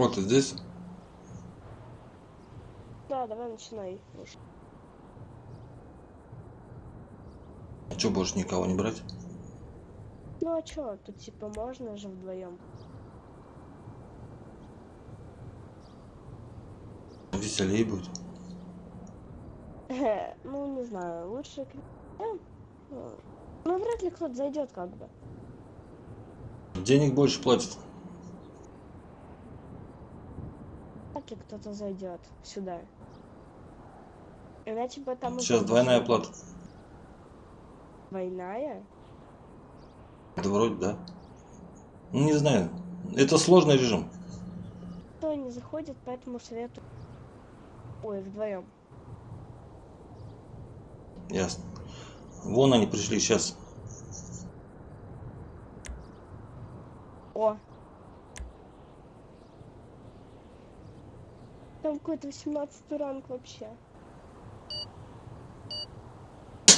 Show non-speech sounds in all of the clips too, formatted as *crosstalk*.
Вот ты здесь? Да, давай начинай. А что, больше никого не брать? Ну а чё, тут типа можно же вдвоем. Веселее будет. ну, не знаю, лучше... э, Ну, вряд ли кто-то зайдет как бы. Денег больше платят. Вряд ли кто-то зайдет сюда. Иначе бы там... Сейчас двойная плата. Двойная? Да вроде да. Ну не знаю. Это сложный режим. Кто не заходит, поэтому советую... Ой, вдвоем. Ясно. Вон они пришли сейчас. О! Там какой-то 18 ранг вообще.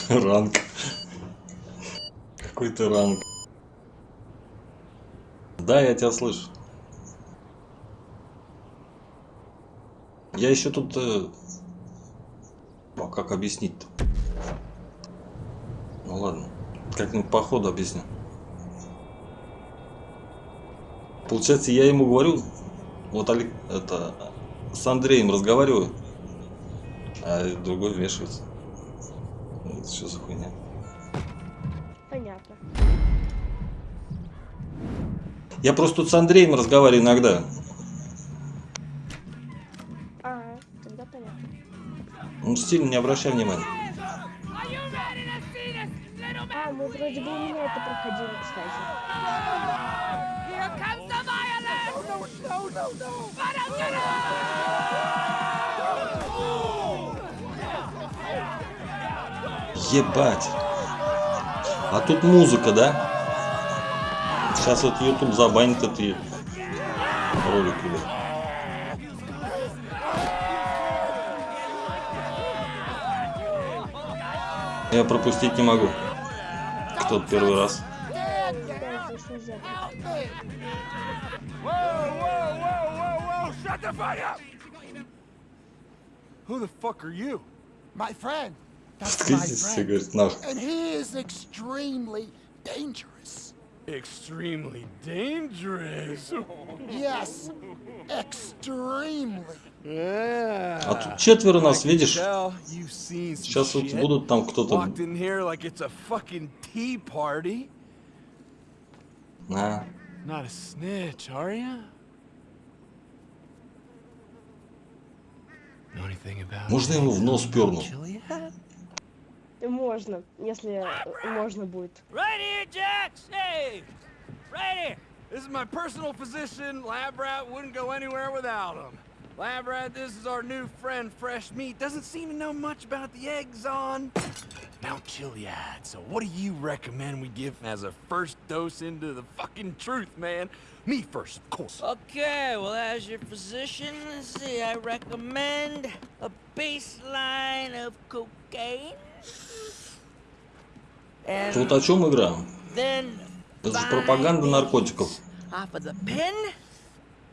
Ранг. Какой-то ранг. Да, я тебя слышу. Я еще тут... э, А как объяснить-то? Ну ладно. Как-нибудь по ходу объясню. Получается, я ему говорю, вот Олег, это, с Андреем разговариваю, а другой вмешивается. Это что за хуйня? Понятно. Я просто тут с Андреем разговариваю иногда. Ага, тогда понятно. Он сильно не обращай внимания. Ебать. А тут музыка, да? Сейчас вот YouTube забанит эти ролики. блядь. Я пропустить не могу. Кто-то первый раз. Who the fuck are you? My friend. Friend. говорит, нахуй. And he is extremely dangerous. Extremely dangerous. Yes, extremely. Yeah. А тут четверо нас, видишь? Сейчас вот будут там кто-то... Walked in here like it's a fucking tea party. А, Not a snitch, are you? Know anything about Можно ему в нос перну? Chiliad? Можно, если можно будет. Right here, Jax! Hey! Right here! This is my personal physician. Lab Rat wouldn't go anywhere without him. Lab Rat, this is our new friend, Fresh Meat. Doesn't seem to know much about the eggs on Mount Chiliad. So what do you recommend we give as a first dose into the fucking truth, man? Me first, of course. Okay, well, as your physician, let's see, I recommend a baseline of cocaine. And тут о чем игра? then Это же five пропаганда наркотиков. off of the pen,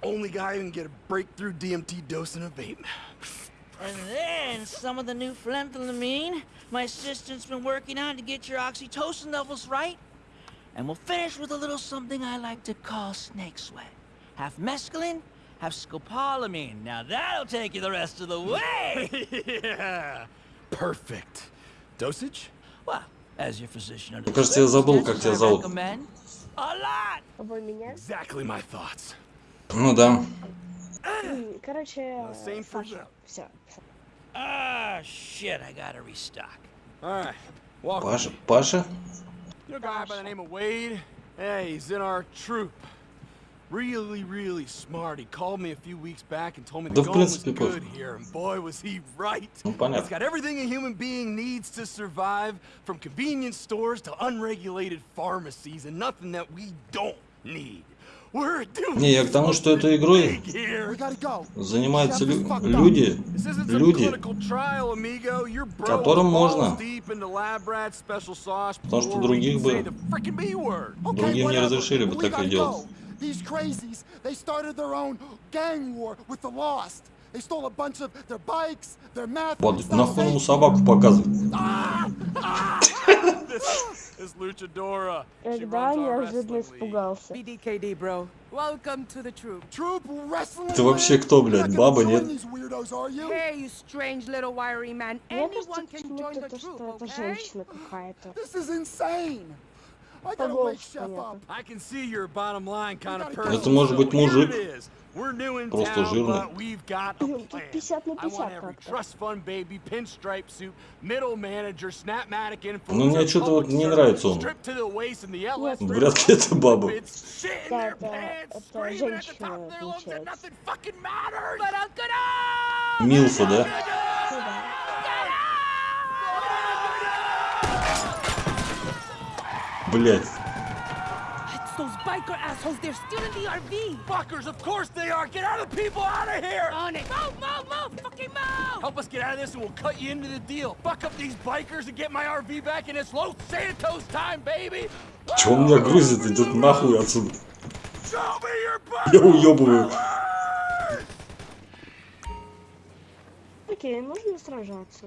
Only guy who can get a breakthrough DMT dose in a vape. and then some of the new phenethylamine my assistant's been working on to get your oxytocin levels right. And we'll finish with a little something I like to call snake sweat. Half mescaline, half scopolamine. Now that'll take you the rest of the way! *laughs* yeah! Perfect. Dosage? Well, as your physician under Мне кажется, я забыл, как тебя I зовут. меня? Exactly my thoughts. Ну да. Короче, Uh, Саша, все. Ah, shit, I gotta restock. Alright. Паша, Паша? You know a guy by the name of Wade? Hey, he's in our troop. Really, really smart. He called me a few weeks back and told me the going was good here, and boy, was he right. Ну понятно. got everything a human being needs to survive, from convenience stores to unregulated pharmacies, and nothing that we don't need. Не, я к тому, что этой игрой занимаются лю- люди, люди, которым можно. Потому что других бы- Другим не разрешили бы такое gotta делать. go. These crazies, they started their own gang war with the Lost. They stole a bunch of their bikes, their meth. Вот, they stole нахуй ему vape. собаку показывать. *laughs* This, this luchadora. She Когда runs our неожиданно wrestling league. испугался. BDKD, bro. Welcome to the troop. Troop wrestling. Ты вообще league? кто, You're блядь, not баба, gonna нет? join these weirdos, are you? Hey, you strange little wiry man. Мне кажется, Anyone can join почему-то the то, troop, что это okay? женщина какая-то. Это может быть мужик. Просто жирный. Тут plan. 50 на I want 50 every как-то. trust fund baby, pinstripe suit, middle manager, snapmatic influencer, Ну, мне что-то вот не нравится он. Нет. Вряд ли это баба. Да, это- это женщина, получается. Милфа, да? Ну да. Блять. It's those biker assholes. They're stealing the RV. Fuckers, of course they are. Get other people out of here. On it. Move, move, move. Fucking move. Help us get out of this and we'll cut you into the deal. Fuck up these bikers and get my RV back and it's Los Santos time, baby. Чё он меня грузит? Идет нахуй отсюда. Show me your Я butt. уебываю. Окей, можно сражаться.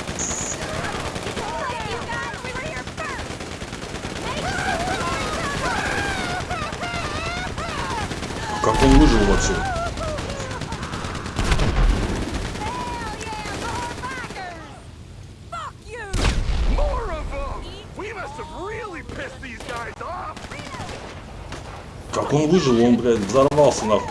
выжил? Он, блядь, взорвался нахуй.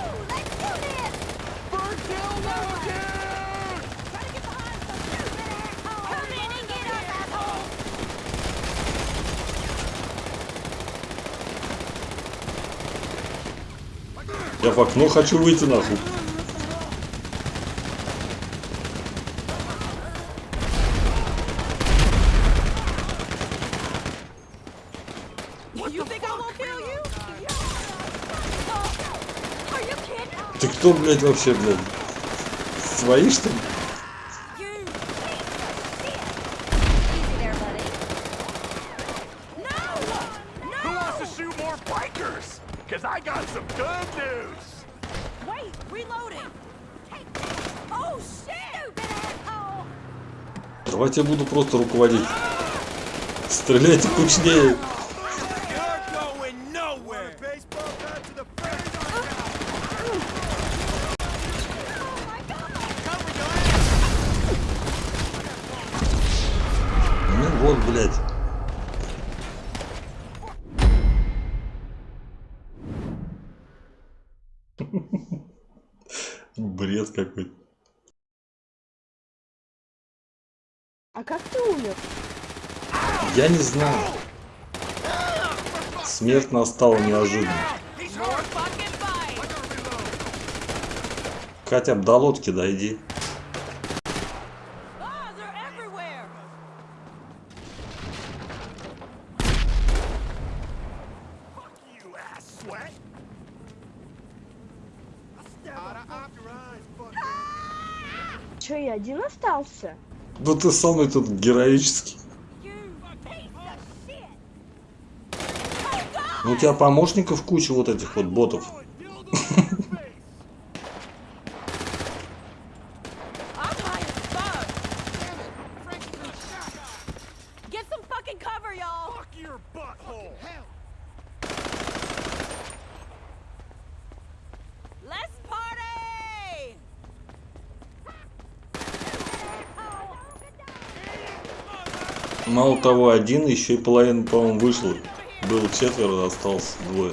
Я в окно хочу выйти нахуй. You think I won't kill you? Are you kidding? Ты кто, блядь, вообще, блядь? Свои, что ли? Oh! Давайте я буду просто руководить. Стреляйте кучнее. You're going nowhere. Baseball bat to the face. Ну вот, блядь. Бред какой-то. А как ты умер? Я не знаю. Смерть настала неожиданно. Хотя бы до лодки дойди. Че, я один остался? Ну ты самый тут героический. You piece of shit! Ну у тебя помощников куча вот этих вот ботов. Мало того, один, еще и половина, по-моему, вышла. Было четверо, осталось двое.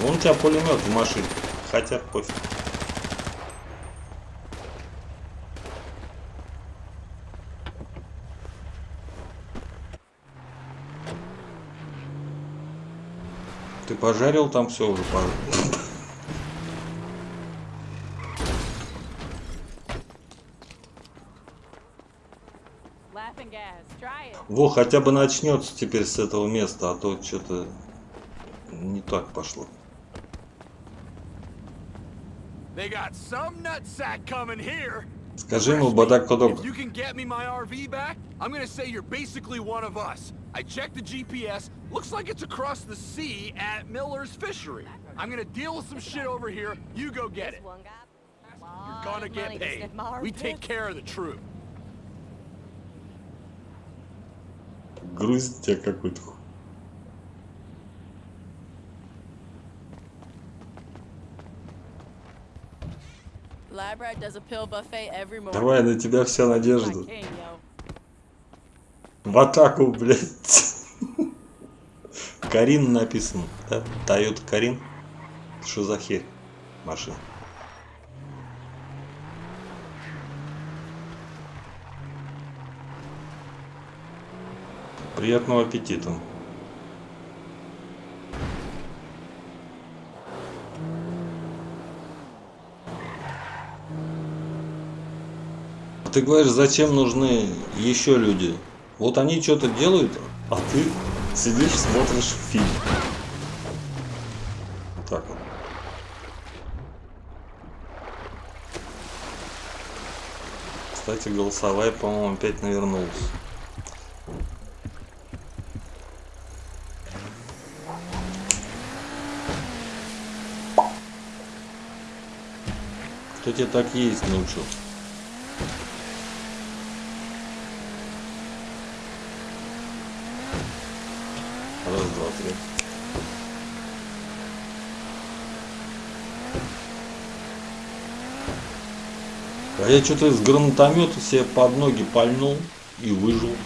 Вон у тебя пулемет в машине. Хотя пофиг. Ты пожарил там все уже? пожарил? Во, хотя бы начнется теперь с этого места, а то что-то не так пошло. Скажи ему, бадак кодок. If you can get me my RV back, I'm gonna say you're basically one of us. I checked the GPS. Looks like it's across the sea at Miller's Fishery. I'm gonna deal with some shit over here. You go get it. You're gonna get paid. We take care of the troop. Грузит тебя какой-то. Давай, на тебя вся надежда. В атаку, блядь. Карин написано, да? Тойота Карин. Что за херь? Машина. Приятного аппетита. Ты говоришь, зачем нужны еще люди? Вот они что-то делают, а ты сидишь, смотришь фильм. Так вот. Кстати, голосовая, по-моему, опять навернулась. Тебя так ездить научил? Раз, два, три. А я что-то из гранатомета себе под ноги пальнул и выжил.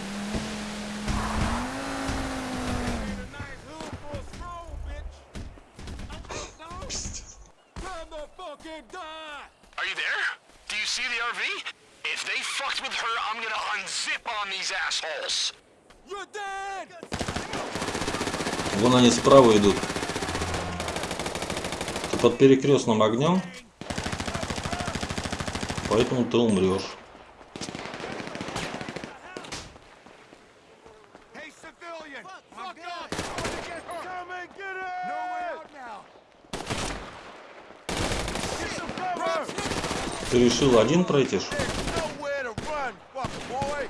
Пиздец. Are you there? Do you see the RV? If they fucked with her, I'm gonna unzip on these assholes. You're dead! Вон они справа идут. Ты под перекрестным огнем, поэтому ты умрешь. Civilian! Fuck, up! Come and get it! No way out now! Get some cover! Ты решил один пройти? ж? There's nowhere to run, fucker boy!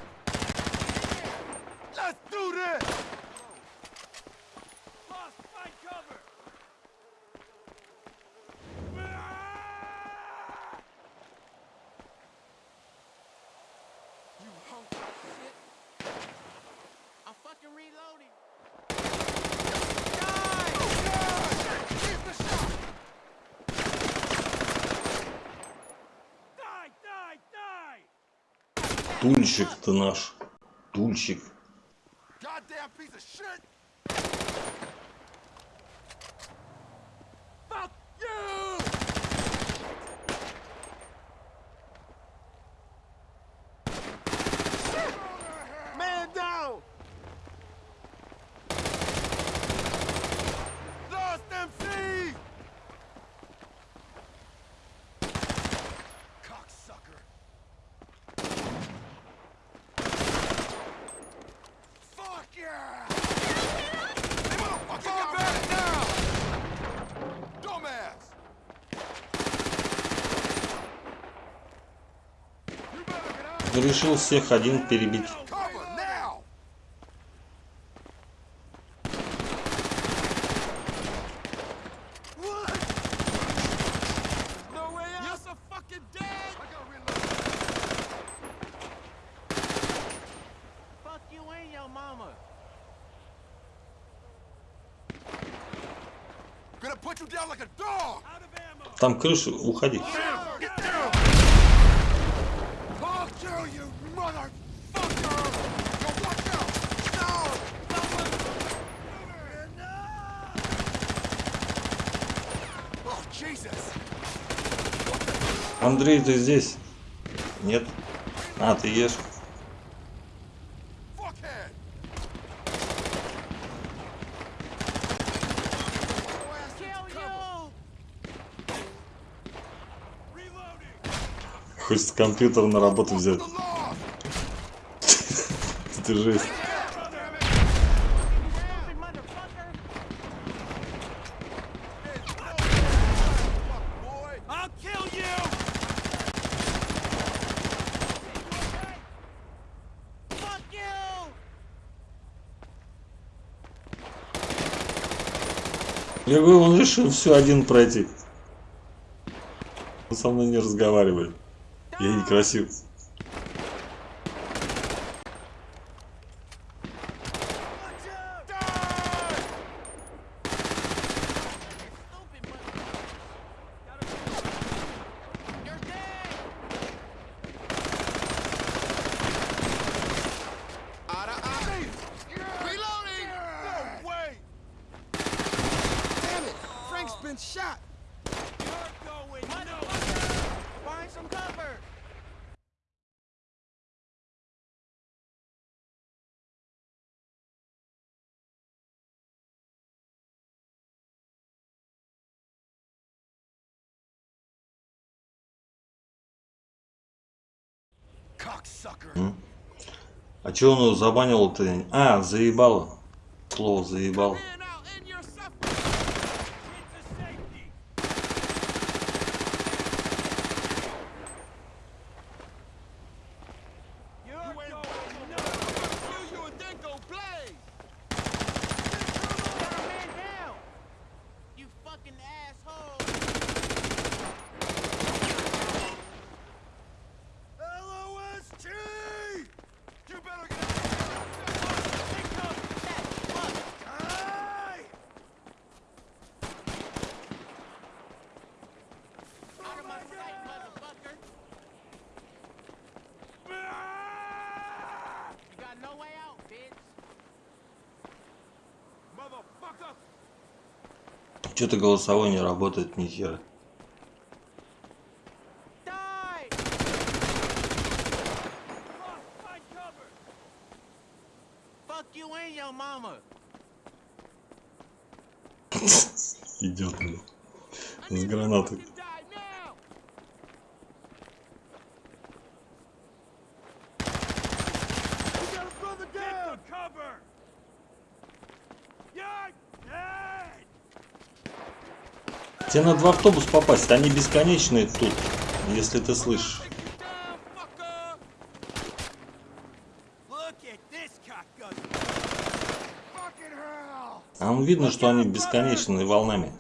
Let's do this! Lost my cover! You hunk of shit! I'm fucking reloading! Die! Die! Keep the shot! Die! Die! Die! Тульщик ты наш. Тульщик. Goddamn piece of shit! Fuck you! Man down! Lost MC! Cocksucker! Fuck yeah! Fall back now! Dumbass! You better get out! Решил всех один перебить. Cover now! What? No way out! You're so fucking dead! I gotta reload. Fuck you and your mama. Gonna put you down like a dog! Out of ammo! Там крыша, уходи. You, motherfucker! Yo, watch out! No! Oh, Jesus! Андрей, ты здесь? Нет? А, ты ешь. Хочется компьютер на работу взять. *laughs* Ты жесть. Я говорю, он решил все один пройти. Он со мной не разговаривает. Я некрасив. Reloading! No way! Damn it! Frank's been shot! You're going Find some cover! А че он его забанил-то? А, заебало. Слово заебал. Man out in your suffering! Into safety! You're going nowhere! Kill you and then go blaze! Man down! You fucking asshole! LOST! You better get Hey! Out of my sight, motherfucker! You got no way out, bitch! Motherfucker! Что-то голосовой не работает ни хера. Идет он. С гранатой. Die now! We got a brother Get down! the cover! You're dead! Тебе надо в автобус попасть, они бесконечные тут, если ты слышишь. А ну видно, что они бесконечные волнами.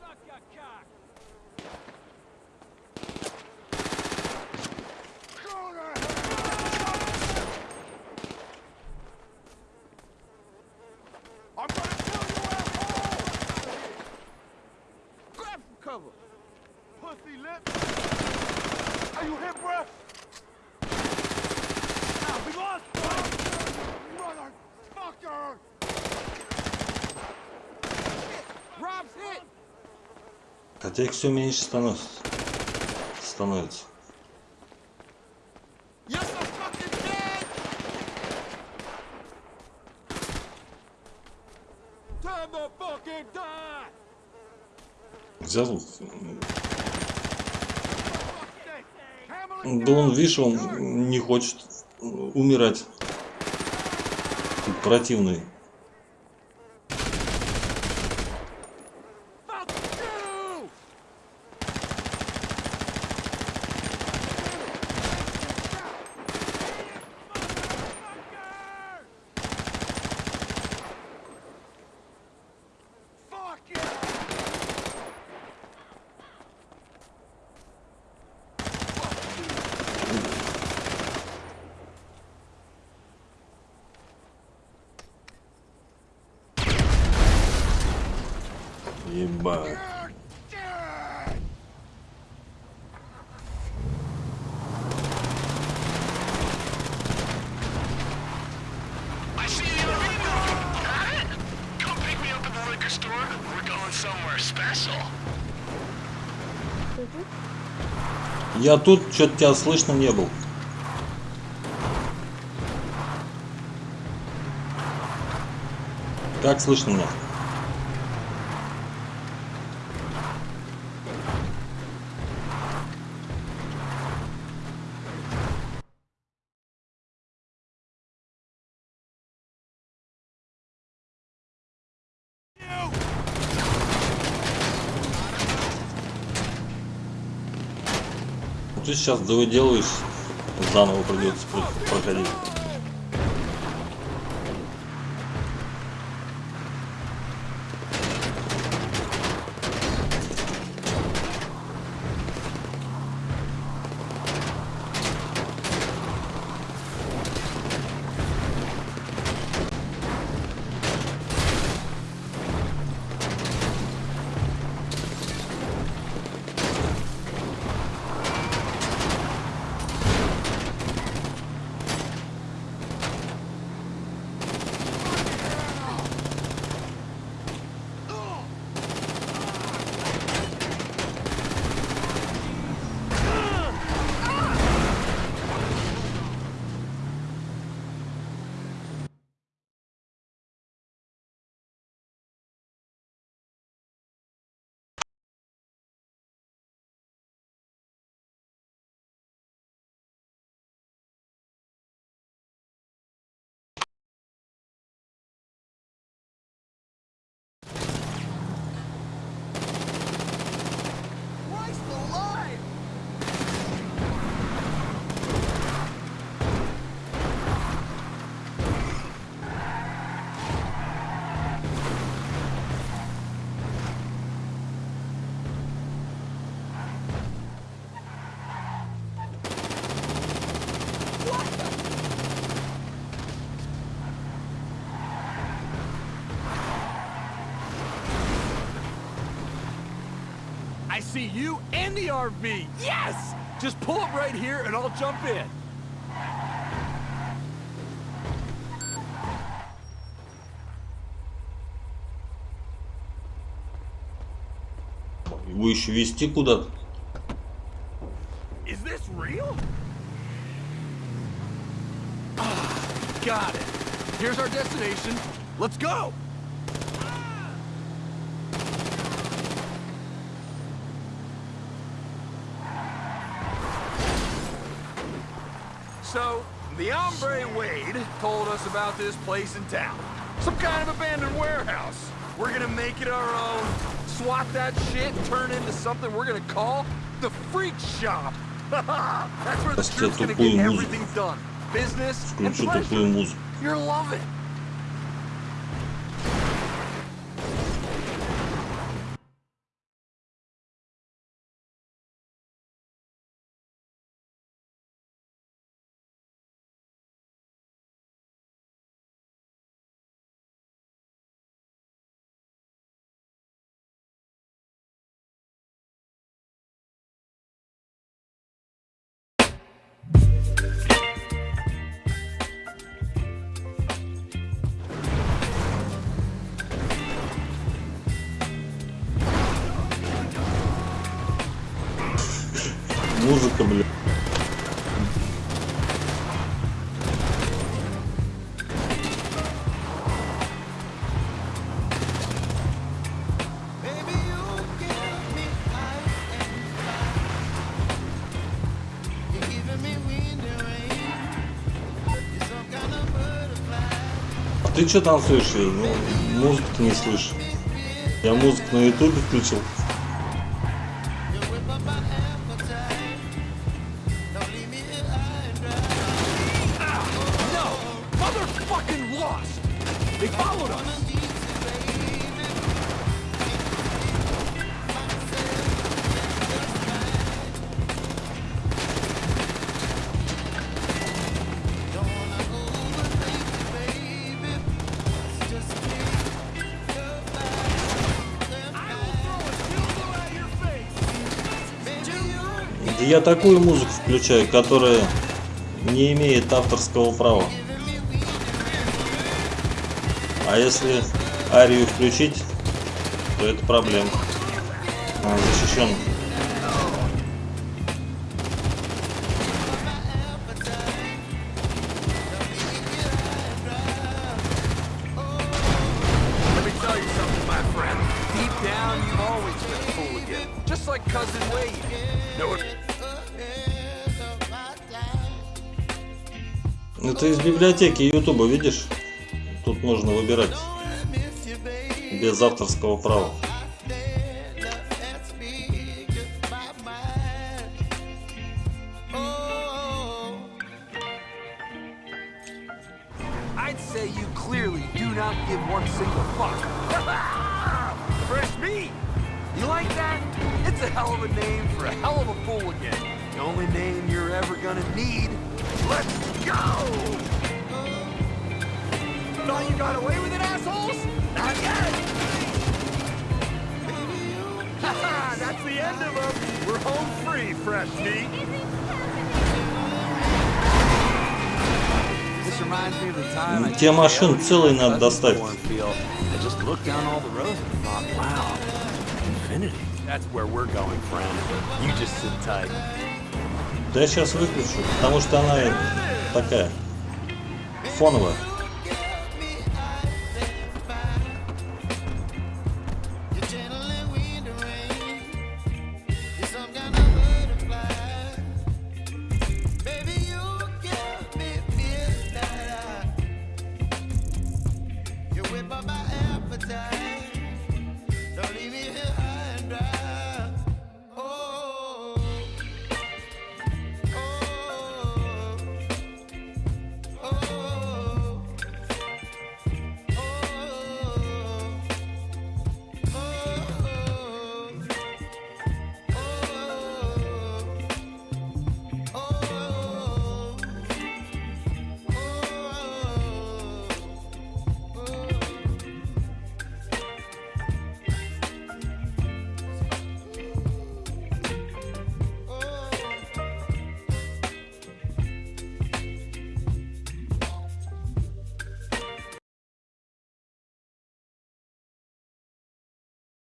Suck your cock! Go to hell! I'm gonna kill you, asshole! Grab some cover! Pussy lip! Are you hit, bruh? Ah, we lost one! Motherfucker! Rob's hit! Хотя их все меньше становится. Становится. Взял. Да он, видишь, он не хочет умирать. Тут противный. Fuck you! Motherfucker! Fuck you! Ебать. You're dead! I see the RV moving. Got it? Come pick me up at the liquor store. We're going somewhere special. Я тут, что-то тебя слышно не был. Как слышно меня? Сейчас довыделаешь, заново придется про- проходить. see you and the RV. Yes! Just pull up right here and I'll jump in. Его еще вести куда-то. Is this real? Ah, got it. Here's our destination. Let's go! told us about this place in town. Some kind of abandoned warehouse. We're gonna make it our own, swap that shit, turn into something we're gonna call the Freak Shop. *laughs* That's where the street's gonna get everything done. Business and pleasure. You're loving. it. Музыка, блин. А ты что танцуешь? Ну, музыку не слышишь. Я музыку на ютубе включил. Я такую музыку включаю, которая не имеет авторского права. А если арию включить, то это проблема. Защищена. библиотеки Ютуба, видишь? Тут можно выбирать без авторского права. *laughs* Only name you're ever gonna need. Let's go! Thought you got away with it, assholes? Not yet! Haha, that's the end of them. We're home free, fresh meat. This reminds me of the time I Те машин целые надо достать. Да я сейчас выключу, потому что она э, такая фоновая.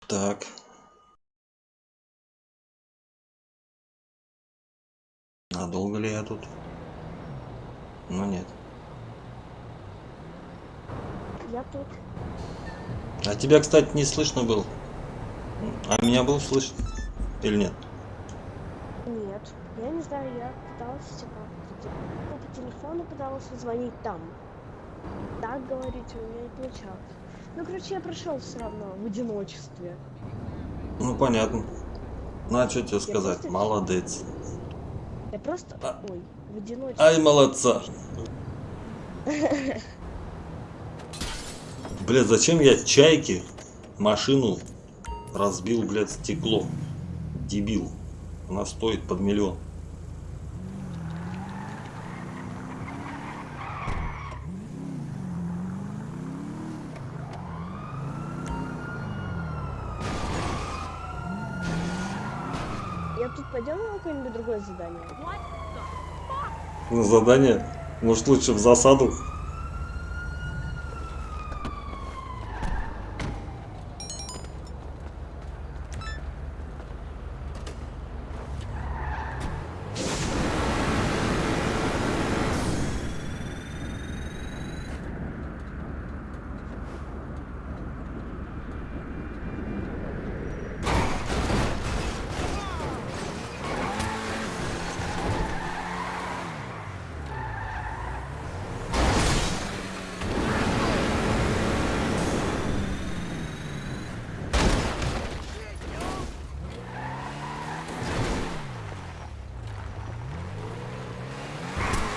Так. А долго ли я тут? Ну нет. Я тут. А тебя, кстати, не слышно было. А меня было слышно? Или нет? Нет. Я не знаю, я пыталась типа по телефону пыталась звонить там. Так говорить у меня не получалось. Ну, короче, я прошел все равно в одиночестве. Ну понятно. Ну а что тебе сказать? просто- Молодец. Я просто. А. Ой, в одиночестве. Ай, молодца. Блядь, зачем я чайке машину разбил, блядь, стекло? Дебил. Она стоит под миллион. Я тут поделала какое-нибудь другое задание. На задание? Может лучше в засаду?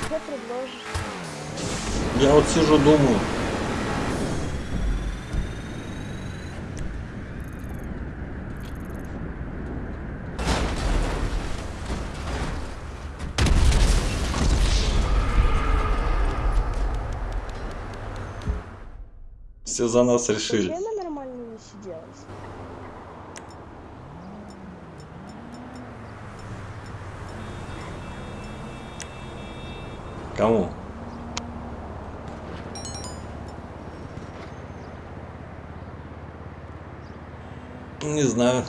Что предложишь? Я вот сижу, думаю. Все за нас решили. Почему нормально не сиделась? Кому? Не знаю.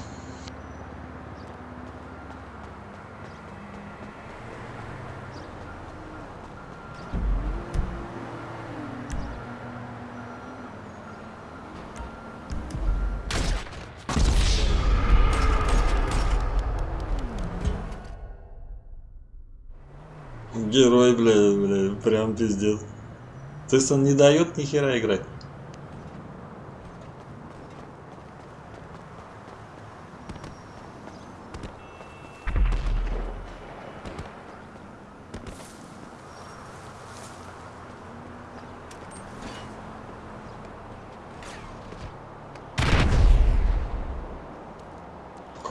Герой, бля, бля, прям пиздец. То есть он не дает ни хера играть.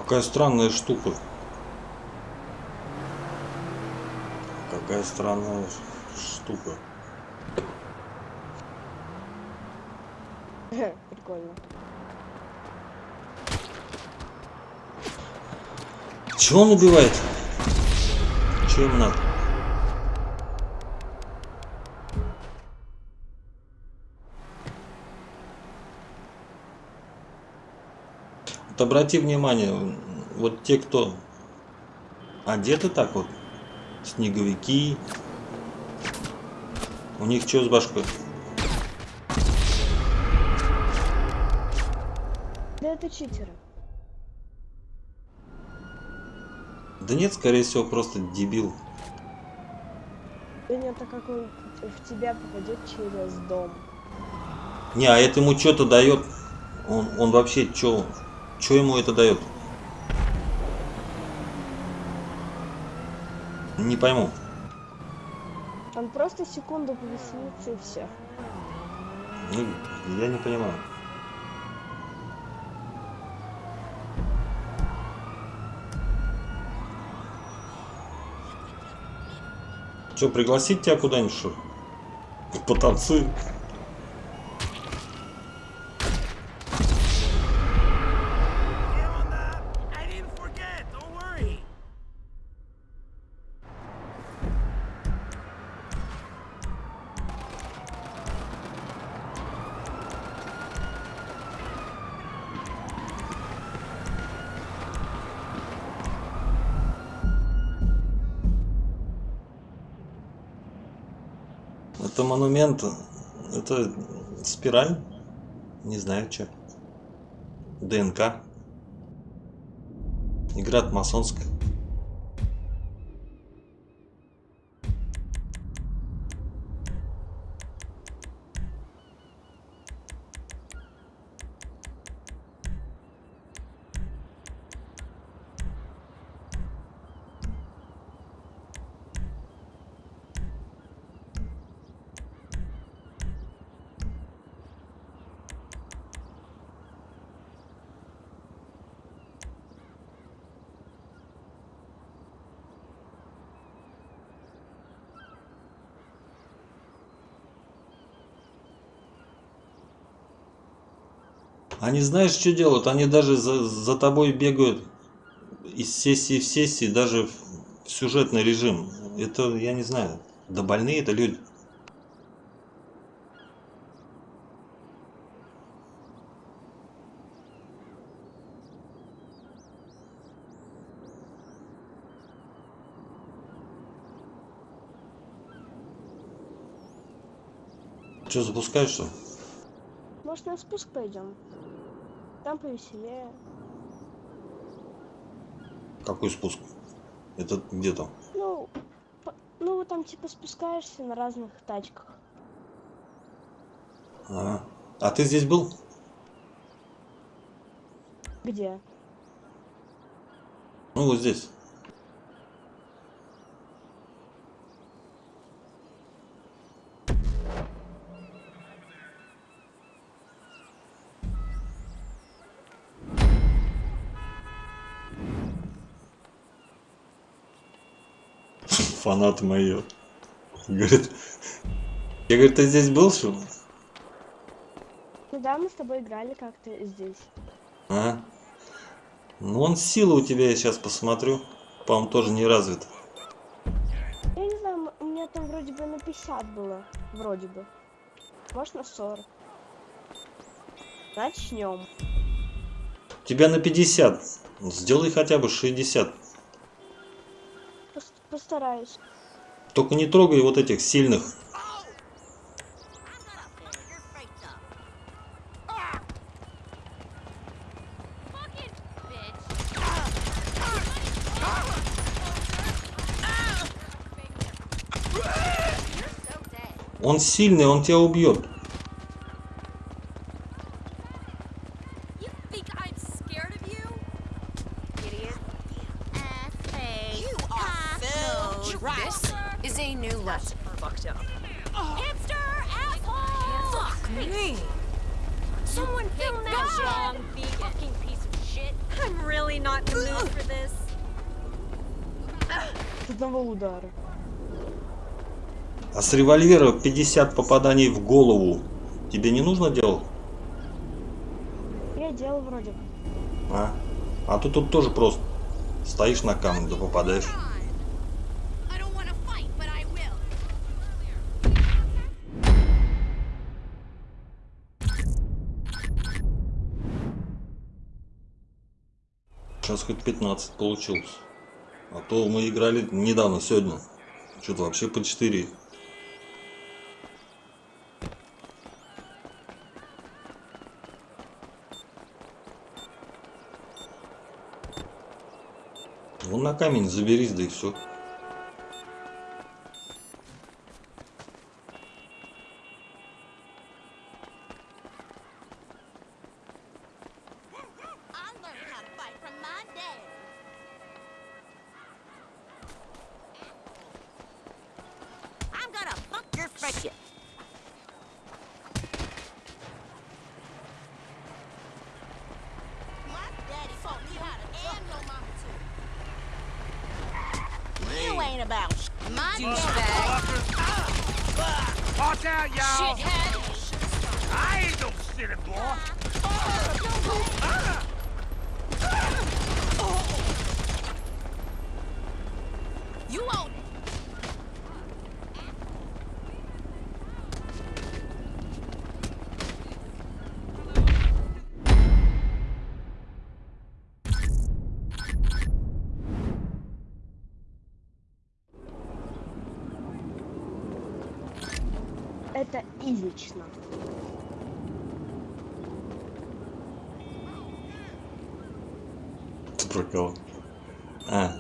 Какая странная штука. Какая странная штука. *laughs* Прикольно. Чего он убивает? Чего им надо? Вот обрати внимание, вот те, кто одеты так вот, снеговики, у них что с башкой? Да это читеры. Да нет, скорее всего, просто дебил. Да нет, так как он в тебя попадет через дом. Не, а это ему что-то дает. Он, он вообще что, что ему это дает? Не пойму. Он просто секунду повеселится и все. Ну, я не понимаю. Что, пригласить тебя куда-нибудь, что? ли? Это монумент, это спираль, не знаю что. ДНК. Игра масонская. Они знаешь, что делают? Они даже за, за тобой бегают из сессии в сессии, даже в сюжетный режим. Это, я не знаю, да больные это люди. Что, запускаешь что? Может на спуск пойдем? Там повеселее. Какой спуск? Это где там? Ну, по- ну вот там типа спускаешься на разных тачках. А, а ты здесь был? Где? Ну, вот здесь. Фанат мои. Говорит, я говорю, ты здесь был, что ли? Ну да, мы с тобой играли как-то здесь. А? Ну, он сила у тебя, я сейчас посмотрю. По-моему, тоже не развит. Я не знаю, у меня там вроде бы на 50 было. Вроде бы. Может на 40. Начнем. Тебя на 50. Сделай хотя бы 60. Пос- Постараюсь. Только не трогай вот этих сильных. Он сильный, он тебя убьет. Револьвера 50 попаданий в голову. Тебе не нужно делать? Я делал вроде. А? А тут тут тоже просто. Стоишь на камне, да попадаешь. Сейчас хоть 15 получилось. А то мы играли недавно, сегодня. Что-то вообще по 4. На камень заберись, да и все. Ты про кого? А,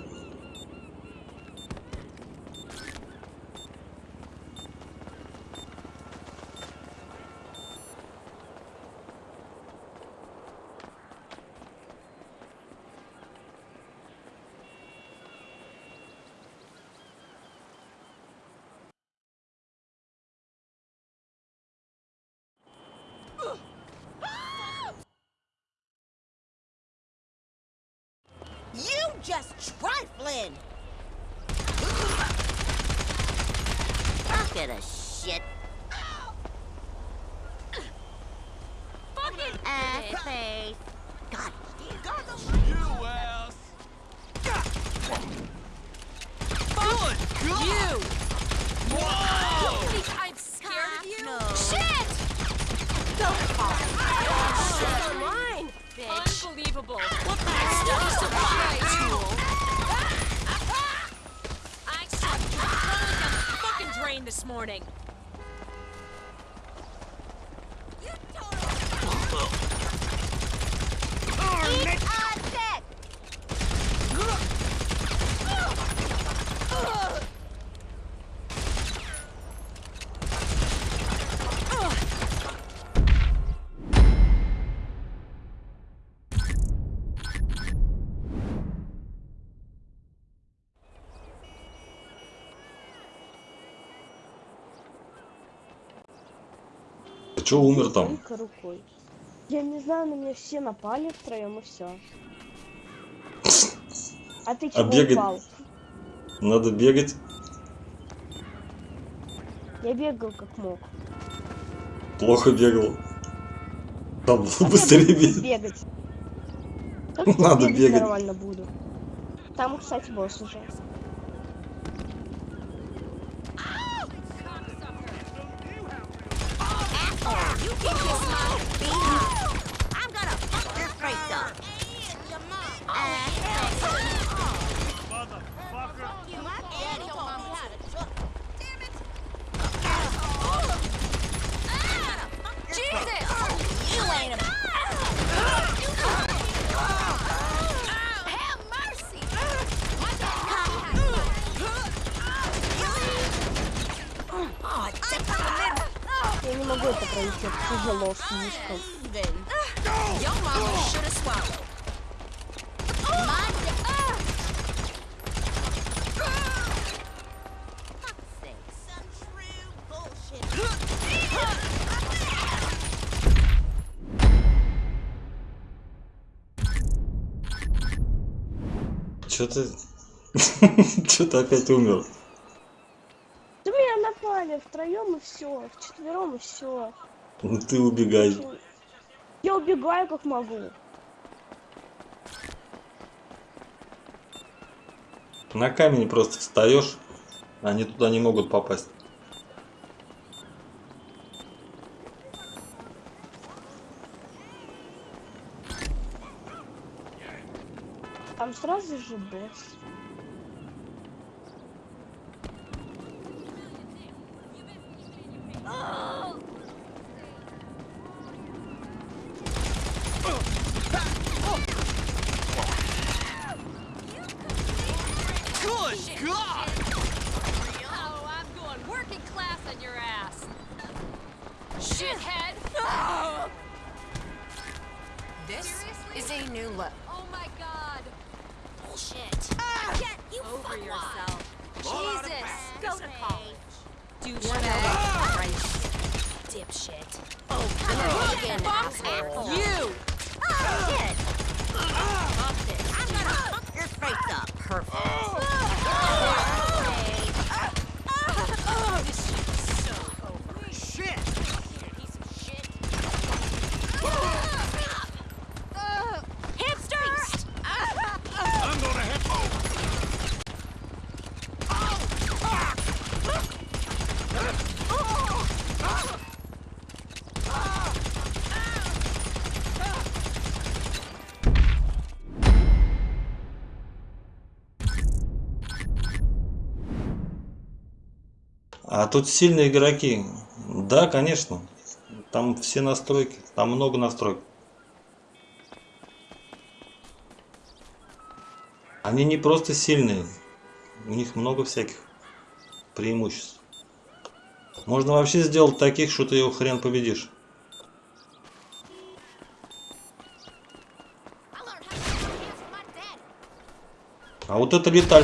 чё умер там? Рукой. Я не знаю, на меня все напали втроем и все. А ты чего бегать- упал? Надо бегать. Я бегал как мог. Плохо бегал. Там А быстрее бегать. бегать. *laughs* Как Надо бегать бегать. нормально буду. Там, кстати, босс уже. Я не могу это пройти, это тяжело слишком. Чё ты... Чё ты опять умер? Да меня напали втроем и все, вчетвером и все. Ну ты убегай. Я убегаю как могу. На камень просто встаешь, они туда не могут попасть. Там сразу же босс. This is a new look. Oh my god. Bullshit. Ah! Get you Over fuckwad. yourself. Jesus. Go to college. Douchebag. Ah! Right. Dipshit. Oh, fucking asshole. You! Kid. Ah, fuck this. I'm gonna fuck your face up. Perfect. Тут сильные игроки. Да, конечно. Там все настройки. Там много настроек. Они не просто сильные. У них много всяких преимуществ. Можно вообще сделать таких, что ты его хрен победишь. А вот это летальный